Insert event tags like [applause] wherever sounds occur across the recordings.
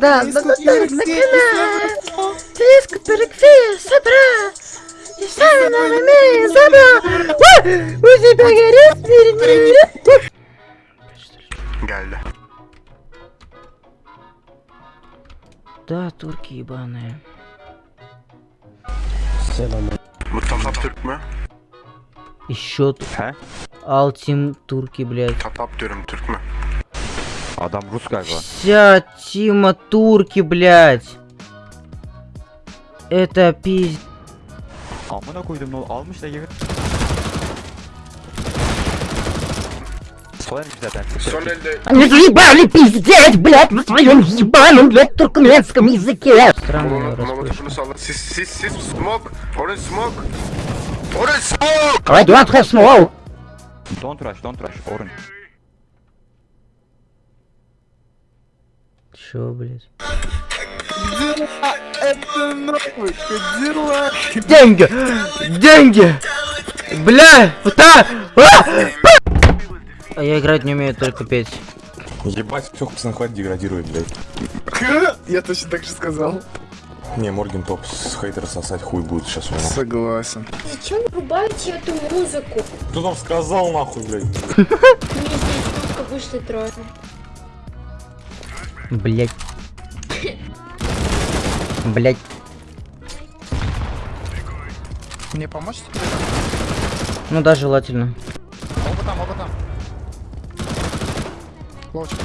да, да, да, да, накана. Диско перекфи, собра. И сами нам имеем забра. У тебя горит, Geldi. Да, турки ебаные. Bu Tatap Türk mü? Еще тут. Алтим турки, блядь. Tatap diyorum Türk mü? Adam Rus galiba. Вся Тима турки, блядь. Это пиз... Amına koydum ne almış da gibi. Soyarmış zaten. Son elde Они заебали пиздеть, блядь, на своем ебаном, блядь, туркменском языке. Странно, Molotofunu molotofunu salla. Siz siz siz smoke. Orange smoke. Orange smoke. Радиация снова. Don't rush, don't rush. Orange. Чё, блядь? Деньги! Деньги! Бля! Да! А! а я играть не умею, только петь. Ебать, все, пацан, хватит деградирует, блядь. Я точно так же сказал. Не, Морген топ с хейтера сосать хуй будет сейчас у него. Согласен. Зачем врубаете эту музыку? Кто там сказал нахуй, блядь? Мне здесь только вышли трое. Блять. Блять. Мне помочь? Ну да, желательно. Оба там, оба там. Ловчик.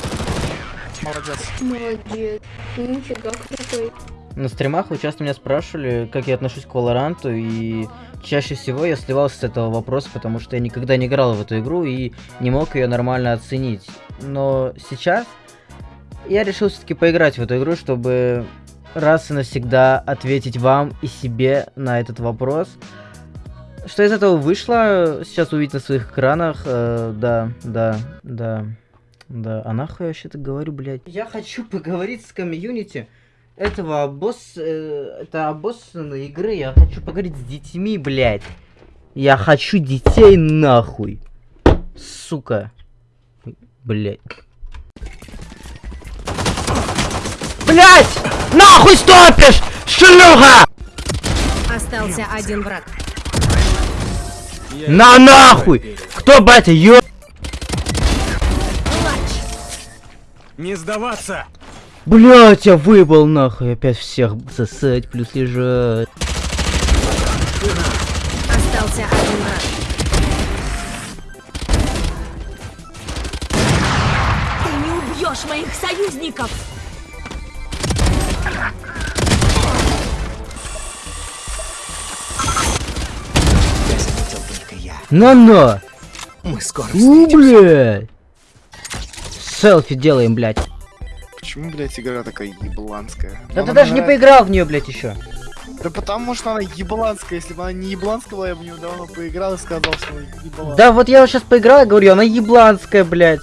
Молодец. Молодец. Нифига крутой. На стримах вы часто меня спрашивали, как я отношусь к Валоранту, и чаще всего я сливался с этого вопроса, потому что я никогда не играл в эту игру и не мог ее нормально оценить. Но сейчас я решил все-таки поиграть в эту игру, чтобы раз и навсегда ответить вам и себе на этот вопрос. Что из этого вышло, сейчас увидите на своих экранах. Э, да, да, да, да. А нахуй я вообще-то говорю, блядь? Я хочу поговорить с комьюнити этого обосс... э, это обоссанной игры. Я хочу поговорить с детьми, блядь. Я хочу детей нахуй. Сука. Блядь. Блядь! Нахуй стопишь, шлюха! Остался один враг. На нахуй! Кто, батя, ё... Не сдаваться! Блять, я выебал нахуй. Опять всех сосать, плюс лежать. Остался один враг. Ты не убьешь моих союзников! На-на! Мы скоро У, блядь! Селфи делаем, блядь. Почему, блядь, игра такая ебланская? Да ты даже не поиграл в нее, блядь, еще. Да потому что она ебланская. Если бы она не ебланская была, я бы в нее давно поиграл и сказал, что она ебланская. Да вот я сейчас поиграл и говорю, она ебланская, блядь.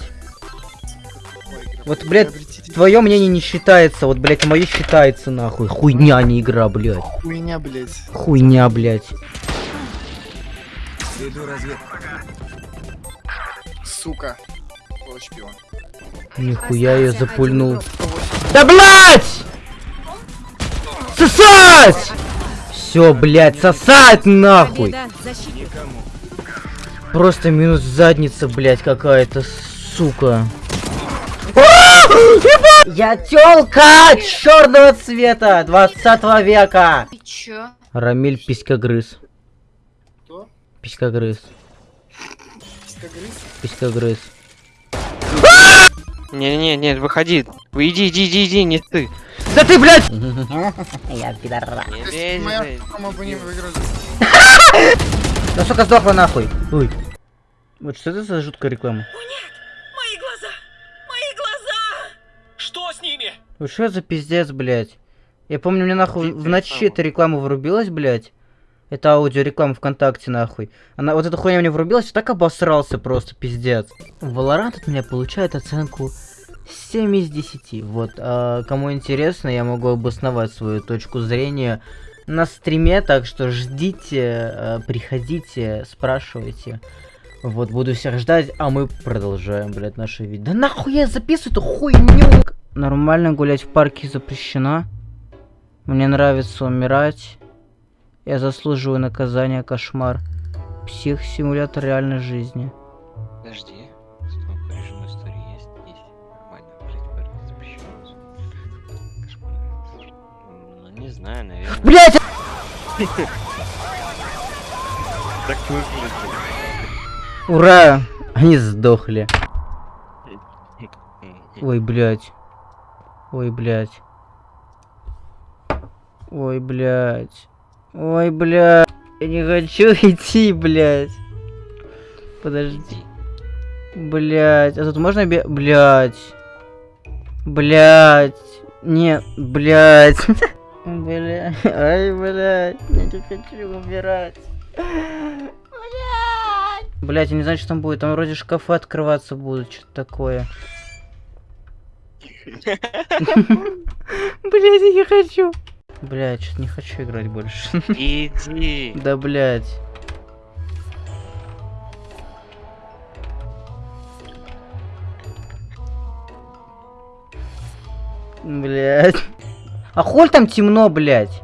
Вот, блядь, Твое мнение не считается, вот, блядь, мое считается, нахуй. Хуйня, а не игра, блядь. Хуйня, блядь. Хуйня, блядь. Веду разведку. Сука. Шпион. Нихуя я запульнул. Да блять! Сосать! Все, блядь, сосать нахуй! Просто минус задница, блядь, какая-то, сука. Я тёлка черного цвета 20 века. Ты чё? Рамиль писькогрыз. Кто? Писькогрыз. Пискогрыз? Писькогрыз. Не-не-не, нет, выходи. Вы иди, иди, иди, иди, не ты. Да ты, блядь! [laughs] Я выиграли. [laughs] Да сука сдохла нахуй. Ой. Вот что это за жуткая реклама? Что с ними? Вот что за пиздец, блядь? Я помню, мне нахуй в ночи эта реклама врубилась, блядь. Это аудиореклама ВКонтакте, нахуй. Она, вот эта хуйня мне врубилась, я так обосрался просто, пиздец. Valorant от меня получает оценку 7 из 10. Вот, а кому интересно, я могу обосновать свою точку зрения на стриме, так что ждите, э, приходите, спрашивайте. Вот, буду всех ждать, а мы продолжаем, блядь, наше видео. Да нахуй я записываю эту хуйню? Нормально гулять в парке запрещено. Мне нравится умирать. Я заслуживаю наказания, кошмар. Псих-симулятор реальной жизни. Подожди. Что, режим истории есть? Есть. Нормально. Блять, парень запрещен. Кошмар. Ну, не знаю, наверное. Блять! Так выглядит. Ура! Они сдохли. [laughs] Ой, блядь. Ой, блядь. Ой, блядь. Ой, блядь. Я не хочу [laughs] идти, блядь. Подожди. Блядь. А тут можно бе... Блядь. Блядь. Нет, блядь. [laughs] Блядь. Ай, блядь. Я не хочу умирать. Блять, я не знаю, что там будет. Там вроде шкафы открываться будут, что-то такое. [laughs] Блять, я не хочу. Блять, что-то не хочу играть больше. [laughs] Иди. Да, блять. Блять. А холь там темно, блять.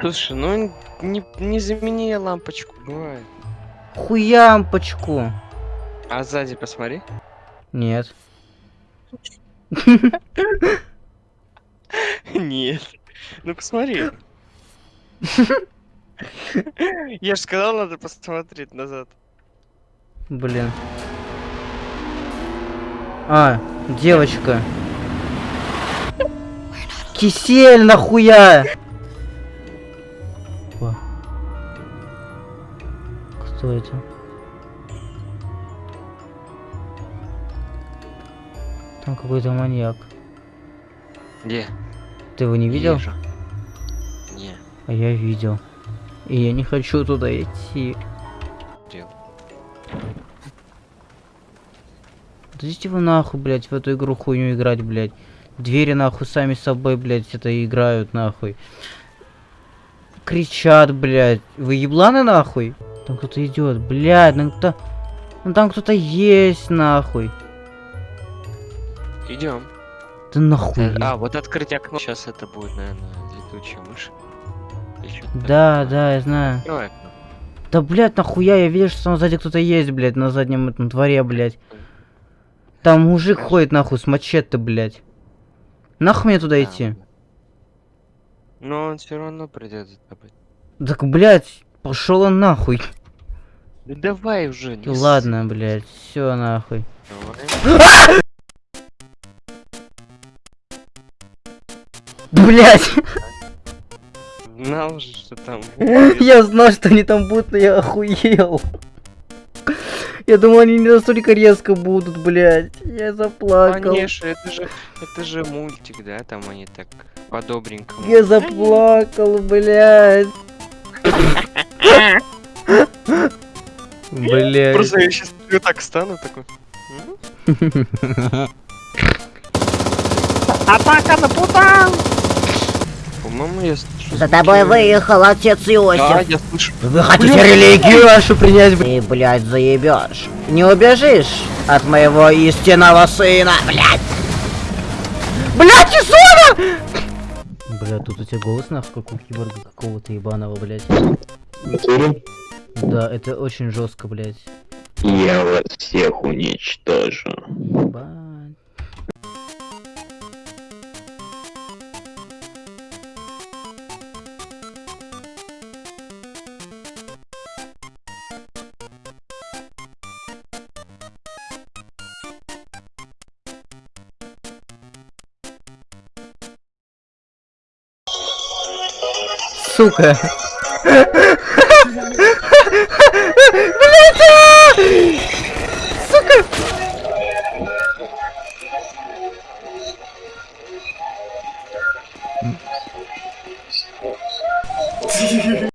Слушай, ну не, не замени лампочку, бывает. Хуямпочку. А сзади посмотри. Нет. Нет. Ну посмотри. Я же сказал, надо посмотреть назад. Блин. А, девочка. Кисель нахуя! Кто это? Там какой-то маньяк. Где? Ты его не видел? Вижу. Не. А я видел. И я не хочу туда идти. Видел. Да идите вы нахуй, блядь, в эту игру хуйню играть, блядь. Двери нахуй сами собой, блядь, это играют нахуй. Кричат, блядь. Вы ебланы нахуй? Там кто-то идет, блядь, ну кто... Ну там кто-то есть, нахуй. Идем. Да нахуй. А, вот открыть окно. Сейчас это будет, наверное, летучая мышь. Да, да, я знаю. Окно. Да, блядь, нахуя, я вижу, что там сзади кто-то есть, блядь, на заднем этом дворе, блядь. Там мужик ходит, нахуй, с мачете, блядь. Нахуй мне туда Да, идти? Но он все равно придет за тобой. Так, блядь, пошел он нахуй. Да давай уже. не. Ладно, блядь, все нахуй. Давай. Блядь, Знал же, что там. я знал, что они там будут, но я охуел. Я думал, они не настолько резко будут, блядь. Я заплакал. Конечно, это же, это же мультик, да, там они так по-добренькому. Я заплакал, блядь. Блядь. Просто я сейчас так стану такой. [laughs] Атака на путан! По-моему, я слышу. За тобой выехал отец Да, Иосиф. я слышу. Вы хотите религию вашу принять, блядь? Ты, блядь, заебешь. Не убежишь от моего истинного сына, блядь. Блядь, Исона! Бля, тут у тебя голос нахуй, как у киборга какого-то ебаного, блядь. Да, это очень жестко, блядь. Я вас всех уничтожу. Ебать. сука. Блять! Сука!